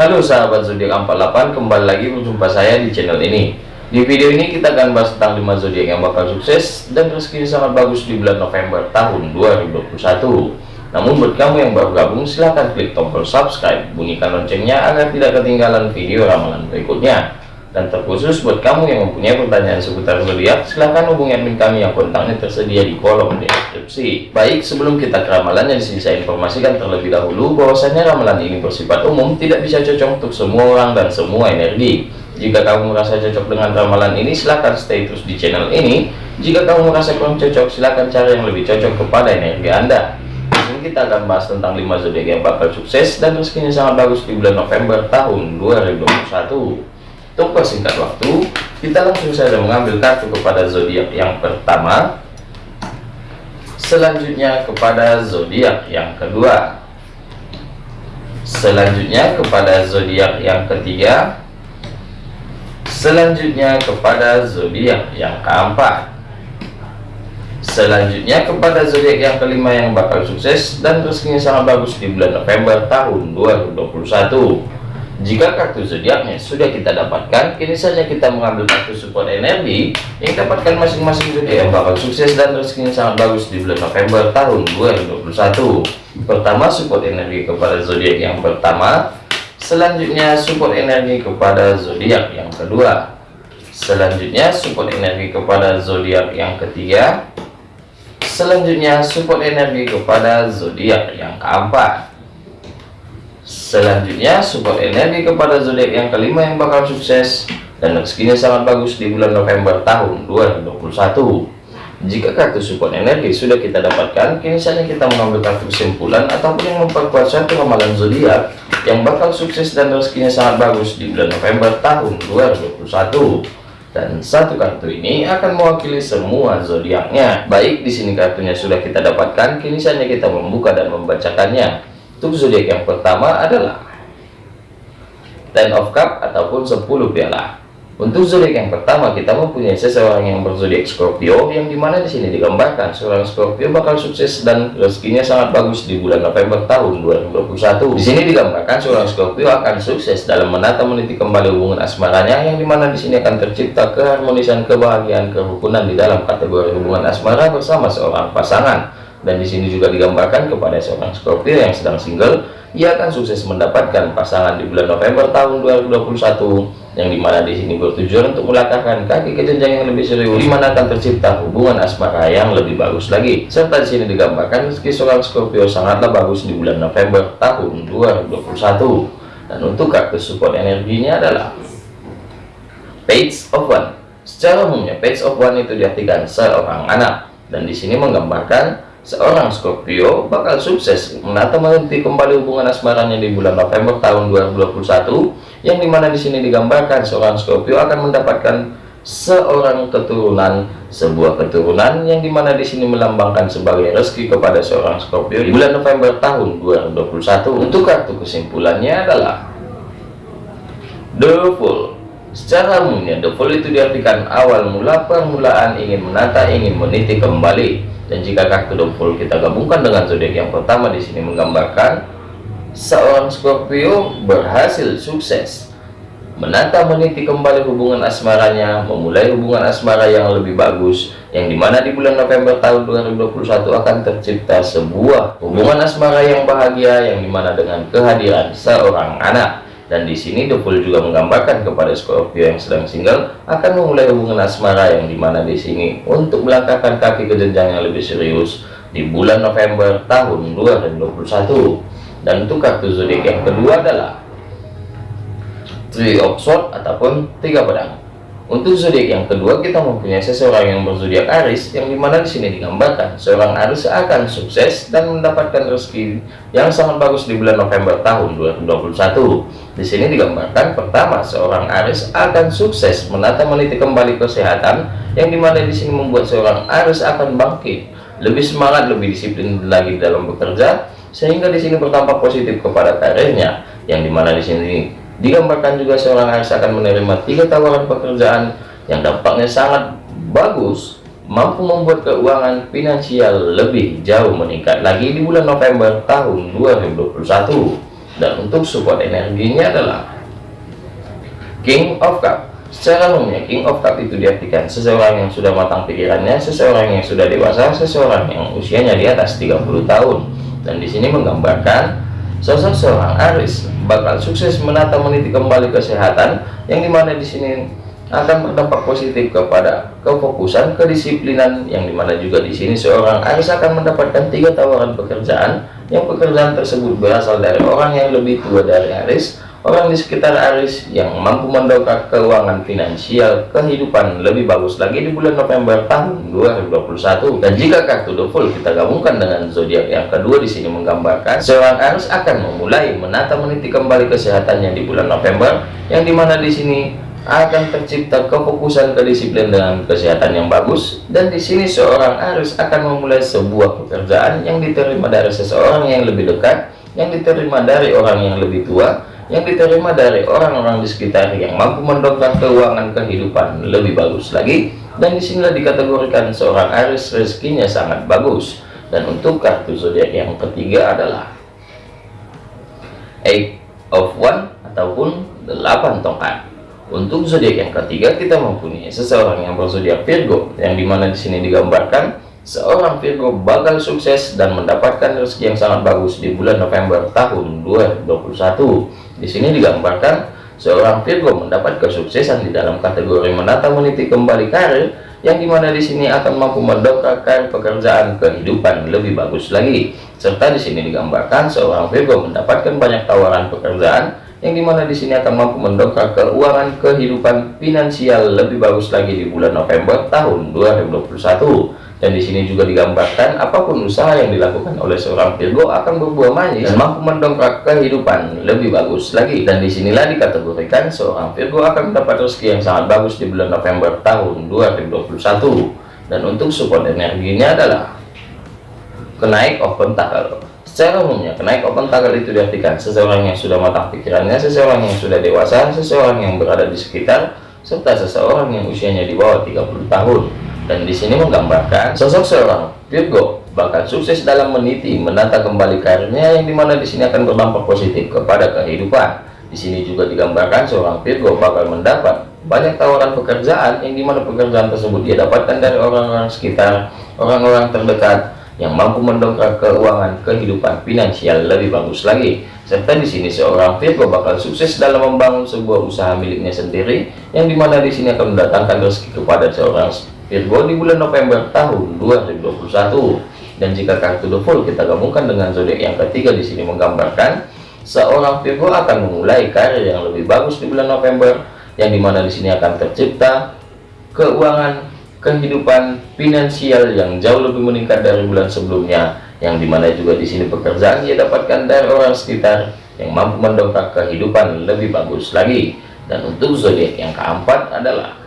Halo sahabat zodiak 48 kembali lagi berjumpa saya di channel ini. Di video ini kita akan bahas tentang 5 zodiak yang bakal sukses dan rezeki sangat bagus di bulan November tahun 2021 namun buat kamu yang baru gabung silahkan klik tombol subscribe bunyikan loncengnya agar tidak ketinggalan video ramalan berikutnya dan terkhusus buat kamu yang mempunyai pertanyaan seputar zodiak, silahkan hubungi admin kami yang kontaknya tersedia di kolom deskripsi. Baik, sebelum kita ke ramalannya di sini saya informasikan terlebih dahulu bahwasanya ramalan ini bersifat umum, tidak bisa cocok untuk semua orang dan semua energi. Jika kamu merasa cocok dengan ramalan ini, silahkan stay terus di channel ini. Jika kamu merasa kurang cocok, silahkan cari yang lebih cocok kepada energi Anda. Kita akan bahas tentang 5 zodiak yang bakal sukses dan rezekinya sangat bagus di bulan November tahun 2021 untuk persingkat waktu kita langsung saja mengambil kartu kepada zodiak yang pertama. Selanjutnya kepada zodiak yang kedua. Selanjutnya kepada zodiak yang ketiga. Selanjutnya kepada zodiak yang keempat. Selanjutnya kepada zodiak yang kelima yang bakal sukses dan rezekinya sangat bagus di bulan November tahun 2021 jika kartu zodiaknya sudah kita dapatkan, kini saja kita mengambil kartu support energi yang dapatkan masing-masing zodiak yang bakal sukses dan rezekinya sangat bagus di bulan November tahun 2021. Pertama, support energi kepada zodiak yang pertama. Selanjutnya, support energi kepada zodiak yang kedua. Selanjutnya, support energi kepada zodiak yang ketiga. Selanjutnya, support energi kepada zodiak yang keempat. Selanjutnya support energi kepada zodiak yang kelima yang bakal sukses dan rezekinya sangat bagus di bulan November tahun 2021. Jika kartu support energi sudah kita dapatkan, kini saatnya kita mengambil kartu kesimpulan ataupun yang memperkuat satu ramalan zodiak yang bakal sukses dan rezekinya sangat bagus di bulan November tahun 2021 dan satu kartu ini akan mewakili semua zodiaknya. Baik, di sini kartunya sudah kita dapatkan, kini saatnya kita membuka dan membacakannya. Untuk zodiak yang pertama adalah Ten of Cup ataupun 10 piala. Untuk zodiak yang pertama kita mempunyai seseorang yang berzodiak Scorpio yang di mana di sini digambarkan seorang Scorpio bakal sukses dan rezekinya sangat bagus di bulan November tahun 2021. Di sini digambarkan seorang Scorpio akan sukses dalam menata meniti kembali hubungan asmaranya yang di mana di sini akan tercipta keharmonisan kebahagiaan kerukunan di dalam kategori hubungan asmara bersama seorang pasangan dan di sini juga digambarkan kepada seorang Scorpio yang sedang single ia akan sukses mendapatkan pasangan di bulan November tahun 2021 yang di mana di sini bertujuan untuk melangkahkan kaki ke jenjang yang lebih serius di mana akan tercipta hubungan asmara yang lebih bagus lagi. Serta di sini digambarkan meski seorang Scorpio sangatlah bagus di bulan November tahun 2021 dan untuk kartu support energinya adalah Page of One. Secara umumnya Page of One itu diartikan seorang anak. Dan di sini menggambarkan seorang Scorpio bakal sukses menata menghenti kembali hubungan asmaranya di bulan November tahun 2021 yang di mana di sini digambarkan seorang Scorpio akan mendapatkan seorang keturunan sebuah keturunan yang di mana di sini melambangkan sebagai rezeki kepada seorang Scorpio di bulan November tahun 2021 untuk kartu kesimpulannya adalah The secara umumnya The itu diartikan awal mula permulaan ingin menata ingin meniti kembali dan jika kartu dompol kita gabungkan dengan zodiak yang pertama di sini menggambarkan seorang Scorpio berhasil sukses. Menata meniti kembali hubungan asmaranya memulai hubungan asmara yang lebih bagus yang di mana di bulan November tahun 2021 akan tercipta sebuah hubungan asmara yang bahagia yang di mana dengan kehadiran seorang anak dan di sini The Fool juga menggambarkan kepada Scorpio yang sedang single akan memulai hubungan asmara yang di mana di sini untuk melangkahkan kaki ke jenjang yang lebih serius di bulan November tahun 2021 dan untuk kartu zodiak yang kedua adalah Three of Swords ataupun tiga pedang untuk zodiak yang kedua kita mempunyai seseorang yang berzodiak Aris yang di mana di sini digambarkan seorang Aris akan sukses dan mendapatkan rezeki yang sangat bagus di bulan November tahun 2021. Di sini digambarkan pertama seorang Aris akan sukses menata meniti kembali kesehatan yang di mana di sini membuat seorang Aris akan bangkit lebih semangat lebih disiplin lagi dalam bekerja sehingga di sini berdampak positif kepada karirnya yang di mana di sini Digambarkan juga seorang Aries akan menerima tiga tawaran pekerjaan yang dampaknya sangat bagus, mampu membuat keuangan finansial lebih jauh meningkat lagi di bulan November tahun 2021. dan untuk support energinya adalah King of Cup secara umumnya King of Cup itu diartikan seseorang yang sudah matang pikirannya seseorang yang sudah dewasa seseorang yang usianya di atas 30 tahun dan di sini menggambarkan sosok seorang Aris bakal sukses menata meniti kembali kesehatan yang di mana di sini akan berdampak positif kepada kefokusan kedisiplinan yang di mana juga di sini seorang Aris akan mendapatkan tiga tawaran pekerjaan. Yang pekerjaan tersebut berasal dari orang yang lebih tua dari Aris orang di sekitar Aris yang mampu mendongkrak keuangan finansial kehidupan lebih bagus lagi di bulan November tahun 2021 dan jika kartu The Full kita gabungkan dengan zodiak yang kedua di sini menggambarkan seorang Aris akan memulai menata meniti kembali kesehatannya di bulan November yang di mana di sini akan tercipta kefokusan kedisiplin dengan kesehatan yang bagus. Dan di sini seorang Aris akan memulai sebuah pekerjaan yang diterima dari seseorang yang lebih dekat yang diterima dari orang yang lebih tua yang diterima dari orang-orang di sekitar yang mampu mendongkrak keuangan kehidupan lebih bagus lagi. Dan di sinilah dikategorikan seorang Aris rezekinya sangat bagus. Dan untuk kartu zodiak yang ketiga adalah eight of one ataupun delapan tongkat. Untuk zodiak yang ketiga kita mempunyai seseorang yang berzodiak Virgo yang di mana di sini digambarkan seorang Virgo bakal sukses dan mendapatkan rezeki yang sangat bagus di bulan November tahun 2021. Di sini digambarkan seorang Virgo mendapat kesuksesan di dalam kategori menata meniti kembali karir yang di mana di sini akan mampu mendongkrak pekerjaan kehidupan lebih bagus lagi. Serta di sini digambarkan seorang Virgo mendapatkan banyak tawaran pekerjaan yang di mana di sini akan mampu mendongkrak keuangan kehidupan finansial lebih bagus lagi di bulan November tahun 2021 dan di sini juga digambarkan apa pun usaha yang dilakukan oleh seorang Virgo akan berbuah manis. Dan mampu mendongkrak kehidupan lebih bagus lagi. Dan di sinilah dikategorikan seorang Virgo akan mendapat rezeki yang sangat bagus di bulan November tahun 2021 dan untuk support energinya adalah kenaik of pentacle Secara umumnya, kenaik open tagal itu diartikan seseorang yang sudah matang pikirannya, seseorang yang sudah dewasa, seseorang yang berada di sekitar, serta seseorang yang usianya di bawah 30 tahun. Dan di sini menggambarkan sosok seorang Virgo bakal sukses dalam meniti, menata kembali karirnya yang di mana di sini akan berdampak positif kepada kehidupan. Di sini juga digambarkan seorang Virgo bakal mendapat banyak tawaran pekerjaan yang di mana pekerjaan tersebut dia dapatkan dari orang-orang sekitar, orang-orang terdekat, yang mampu mendongkrak keuangan kehidupan finansial lebih bagus lagi. Serta di sini seorang Virgo bakal sukses dalam membangun sebuah usaha miliknya sendiri, yang di mana di sini akan mendatangkan rezeki kepada seorang Virgo di bulan November tahun 2021. Dan jika kartu The Fool kita gabungkan dengan zodiak yang ketiga di sini menggambarkan seorang Virgo akan memulai karir yang lebih bagus di bulan November, yang di mana di sini akan tercipta keuangan kehidupan finansial yang jauh lebih meningkat dari bulan sebelumnya yang di mana juga di sini pekerjaan ia dapatkan dari orang sekitar yang mampu mendongkrak kehidupan lebih bagus lagi dan untuk zodiak yang keempat adalah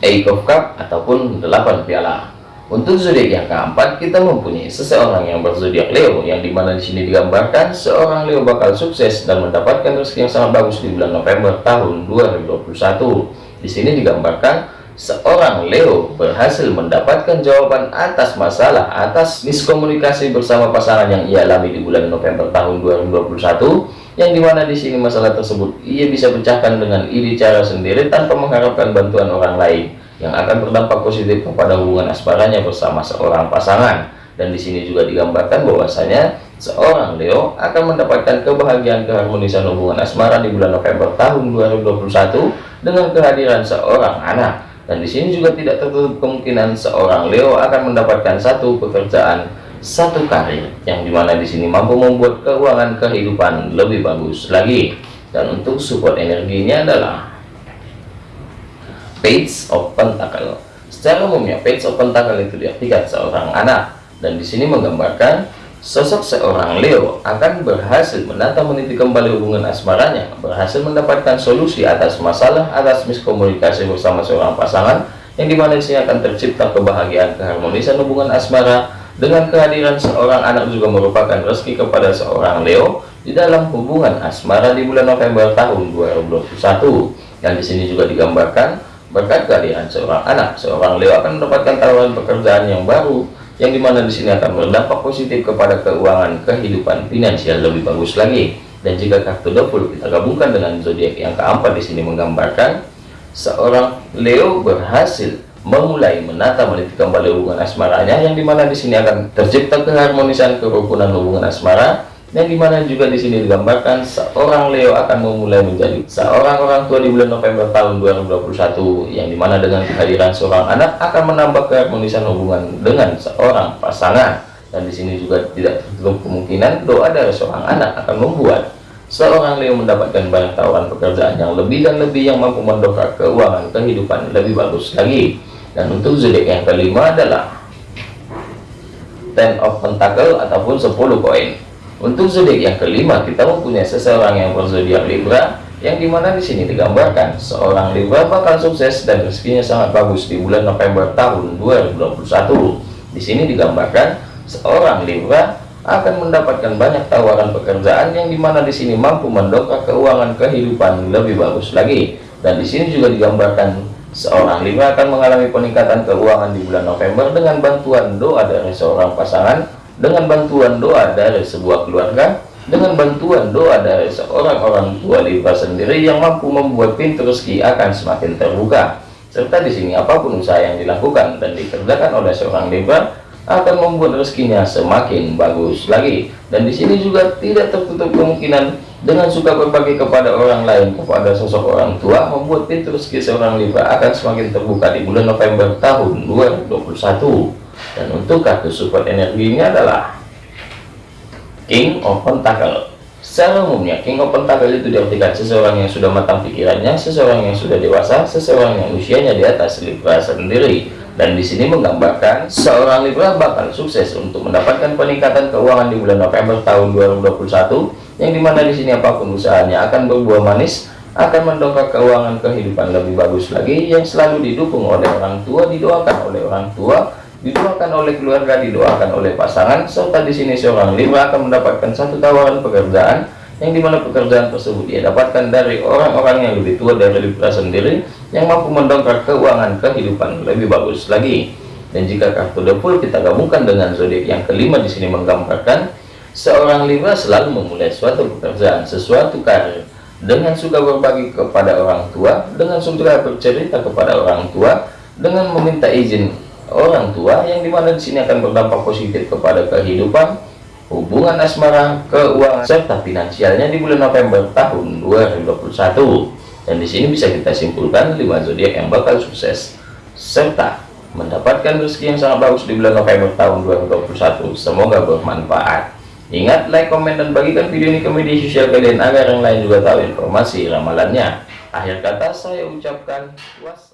Eight of Cup ataupun delapan piala. Untuk zodiak yang keempat kita mempunyai seseorang yang berzodiak Leo yang di mana di sini digambarkan seorang Leo bakal sukses dan mendapatkan rezeki yang sangat bagus di bulan November tahun 2021 di sini digambarkan seorang Leo berhasil mendapatkan jawaban atas masalah atas miskomunikasi bersama pasangan yang ia alami di bulan November tahun 2021 yang di mana di sini masalah tersebut ia bisa pecahkan dengan ide cara sendiri tanpa mengharapkan bantuan orang lain yang akan berdampak positif kepada hubungan asmaranya bersama seorang pasangan. Dan di sini juga digambarkan bahwasanya seorang Leo akan mendapatkan kebahagiaan keharmonisan hubungan asmara di bulan November tahun 2021 dengan kehadiran seorang anak. Dan di sini juga tidak tertutup kemungkinan seorang Leo akan mendapatkan satu pekerjaan satu karir yang di mana di sini mampu membuat keuangan kehidupan lebih bagus lagi. Dan untuk support energinya adalah page of pentacle. Secara umumnya page of pentacle itu diartikan seorang anak. Dan di sini menggambarkan Sosok seorang Leo akan berhasil menata meniti kembali hubungan asmaranya, berhasil mendapatkan solusi atas masalah atas miskomunikasi bersama seorang pasangan, yang di mana di sini akan tercipta kebahagiaan keharmonisan hubungan asmara dengan kehadiran seorang anak juga merupakan rezeki kepada seorang Leo di dalam hubungan asmara di bulan November tahun 2021. Dan di sini juga digambarkan berkat kehadiran seorang anak, seorang Leo akan mendapatkan tawaran pekerjaan yang baru yang di mana di sini akan berdampak positif kepada keuangan kehidupan finansial lebih bagus lagi. Dan jika kartu double kita gabungkan dengan zodiak yang keempat di sini menggambarkan seorang Leo berhasil memulai menata meniti kembali hubungan asmaranya yang di mana di sini akan tercipta keharmonisan kerukunan hubungan asmara yang di mana juga di sini digambarkan seorang Leo akan memulai menjadi seorang orang tua di bulan November tahun 2021 yang di mana dengan kehadiran seorang anak akan menambah keharmonisan hubungan dengan seorang pasangan. Dan di sini juga tidak tertutup kemungkinan doa dari seorang anak akan membuat seorang Leo mendapatkan banyak tawaran pekerjaan yang lebih dan lebih yang mampu mendongkrak keuangan kehidupan lebih bagus lagi dan untuk zodiak yang kelima adalah Ten of Pentacle ataupun 10 koin untuk zodiak yang kelima, kita mempunyai seseorang yang berzodiak Libra, yang di mana di sini digambarkan seorang Libra bakal sukses dan rezekinya sangat bagus di bulan November tahun 2021. Di sini digambarkan seorang Libra akan mendapatkan banyak tawaran pekerjaan yang di mana di sini mampu mendongkrak keuangan kehidupan lebih bagus lagi. Dan di sini juga digambarkan seorang Libra akan mengalami peningkatan keuangan di bulan November dengan bantuan doa dari seorang pasangan dengan bantuan doa dari sebuah keluarga dengan bantuan doa dari seorang orang tua Libra sendiri yang mampu membuat pintu rezeki akan semakin terbuka. Serta di sini apa pun usaha yang dilakukan dan dikerjakan oleh seorang Libra akan membuat rezekinya semakin bagus lagi. Dan di sini juga tidak tertutup kemungkinan dengan suka berbagi kepada orang lain kepada sosok orang tua membuat pintu rezeki seorang Libra akan semakin terbuka di bulan November tahun 2021 dan untuk kartu support energinya adalah King of Pentacle. Secara umumnya King of Pentacle itu diartikan seseorang yang sudah matang pikirannya seseorang yang sudah dewasa seseorang yang usianya di atas Libra sendiri dan di sini menggambarkan seorang Libra bakal sukses untuk mendapatkan peningkatan keuangan di bulan November tahun 2021 yang di mana di sini apa pun usahanya akan berbuah manis akan mendongkrak keuangan kehidupan lebih bagus lagi yang selalu didukung oleh orang tua didoakan oleh orang tua didoakan oleh keluarga, didoakan oleh pasangan, serta di sini seorang Libra akan mendapatkan satu tawaran pekerjaan yang di mana pekerjaan tersebut dia dapatkan dari orang-orang yang lebih tua dari Libra sendiri yang mampu mendongkrak keuangan kehidupan lebih bagus lagi. Dan jika kartu full kita gabungkan dengan zodiak yang kelima di sini menggambarkan seorang Libra selalu memulai suatu pekerjaan, sesuatu karir dengan suka berbagi kepada orang tua, dengan suka bercerita kepada orang tua, dengan meminta izin orang tua yang di mana di sini akan berdampak positif kepada kehidupan hubungan asmara keuangan serta finansialnya di bulan November tahun 2021 dan di sini bisa kita simpulkan 5 zodiak yang bakal sukses serta mendapatkan rezeki yang sangat bagus di bulan November tahun 2021 semoga bermanfaat. Ingat like komen dan bagikan video ini ke media sosial kalian agar yang lain juga tahu informasi ramalannya. Akhir kata saya ucapkan wassalam